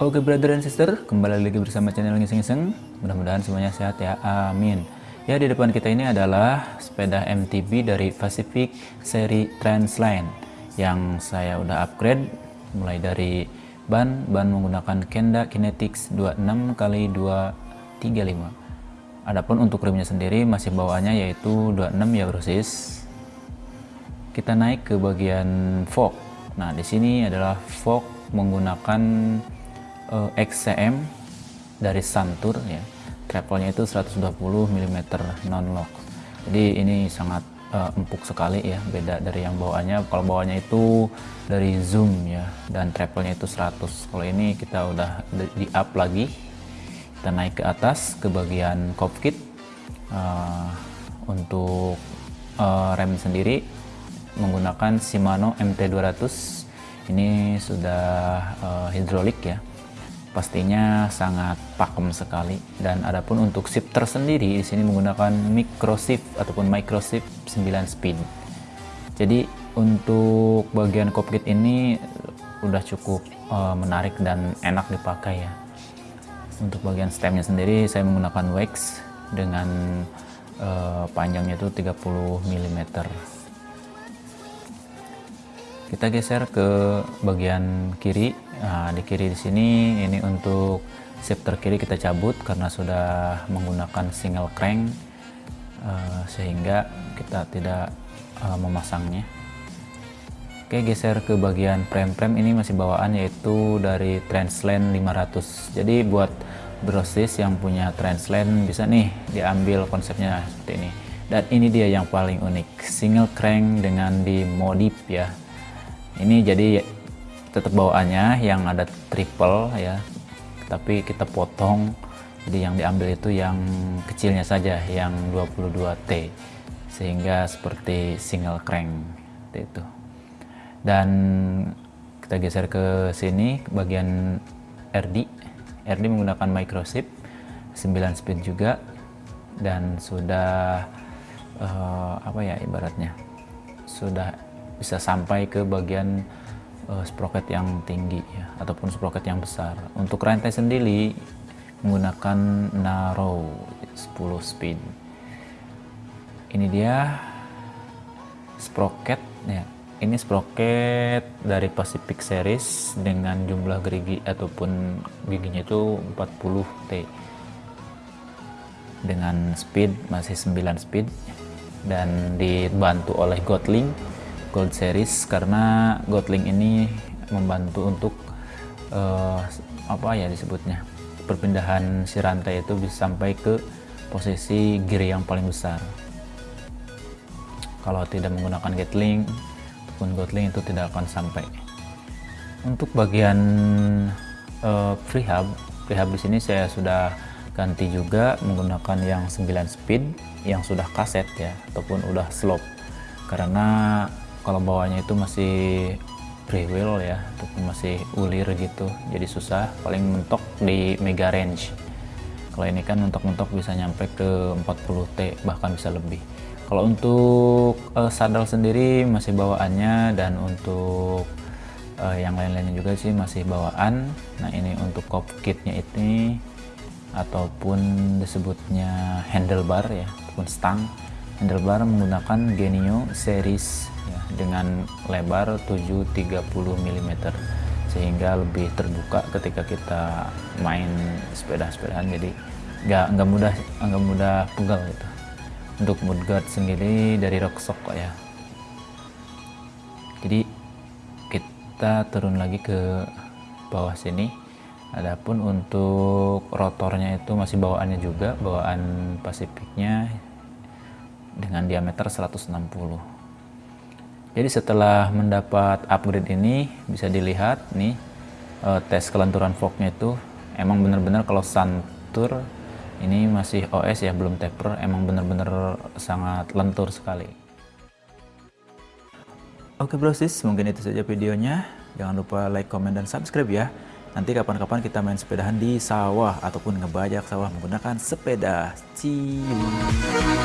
Oke brother and sister, kembali lagi bersama channel Ngiseng-Ngiseng. Mudah-mudahan semuanya sehat ya, amin. Ya di depan kita ini adalah sepeda MTB dari Pacific seri Transline Yang saya udah upgrade mulai dari ban, ban menggunakan Kenda Kinetics 26 x 235 Adapun untuk remnya sendiri masih bawaannya yaitu 26 ya brosis kita naik ke bagian fork. Nah, di sini adalah fork menggunakan uh, XCM dari Santur ya. Travelnya itu 120 mm non-lock. Jadi ini sangat uh, empuk sekali ya, beda dari yang bawaannya. Kalau bawaannya itu dari Zoom ya dan travelnya itu 100. Kalau ini kita udah di up lagi. Kita naik ke atas ke bagian cockpit uh, untuk uh, rem sendiri menggunakan Shimano MT200 ini sudah uh, hidrolik ya pastinya sangat pakem sekali. Dan adapun untuk shifter sendiri di sini menggunakan microshift ataupun microshift 9 speed jadi untuk bagian cockpit ini udah cukup uh, menarik dan enak dipakai ya. Untuk bagian stemnya sendiri saya menggunakan wax dengan uh, panjangnya itu 30 mm kita geser ke bagian kiri. Nah, di kiri di sini ini untuk shifter kiri kita cabut karena sudah menggunakan single crank uh, sehingga kita tidak uh, memasangnya. Oke geser ke bagian frame-frame ini masih bawaan yaitu dari Transland 500 jadi buat brosis yang punya Transland bisa nih diambil konsepnya seperti ini. Dan ini dia yang paling unik single crank dengan dimodif ya ini jadi tetap bawaannya yang ada triple ya. Tapi kita potong. Jadi yang diambil itu yang kecilnya saja yang 22T sehingga seperti single crank itu. Dan kita geser ke sini bagian RD RD menggunakan microchip 9 speed juga. Dan sudah uh, apa ya ibaratnya? Sudah bisa sampai ke bagian uh, sprocket yang tinggi ya ataupun sprocket yang besar. Untuk rantai sendiri menggunakan narrow 10 speed. Ini dia sprocket ya. Ini sprocket dari Pacific series dengan jumlah gerigi ataupun giginya itu 40 T. Dengan speed masih 9 speed. Dan dibantu oleh Gotling Gold Series karena Gotling ini membantu untuk uh, apa ya disebutnya perpindahan si rantai itu bisa sampai ke posisi gear yang paling besar. Kalau tidak menggunakan Gatling ataupun Gotling itu tidak akan sampai. Untuk bagian uh, freehub freehub di sini saya sudah ganti juga menggunakan yang 9 speed yang sudah kaset ya ataupun udah slope. Karena kalau bawahnya itu masih freewheel ya ataupun masih ulir gitu jadi susah. Paling mentok di mega range. Kalau ini kan mentok-mentok bisa nyampe ke 40T bahkan bisa lebih. Kalau untuk uh, sadel sendiri masih bawaannya dan untuk uh, yang lain-lainnya juga sih masih bawaan. Nah ini untuk kitnya ini ataupun disebutnya handlebar ya ataupun stang handlebar menggunakan Genio series ya, dengan lebar 730 mm sehingga lebih terbuka ketika kita main sepeda-sepedaan. Jadi nggak nggak mudah nggak mudah pegal gitu. Untuk mudguard sendiri dari Rocksock kok ya. Jadi kita turun lagi ke bawah sini. Adapun untuk rotornya itu masih bawaannya juga bawaan Pacificnya dengan diameter 160 jadi setelah mendapat upgrade ini bisa dilihat nih uh, tes kelenturan forknya itu emang benar-benar kalau Santur ini masih OS ya belum taper emang benar-benar sangat lentur sekali. Oke brosis mungkin itu saja videonya. Jangan lupa like, comment, dan subscribe ya. Nanti kapan-kapan kita main sepedahan di sawah ataupun ngebajak sawah menggunakan sepeda. See you.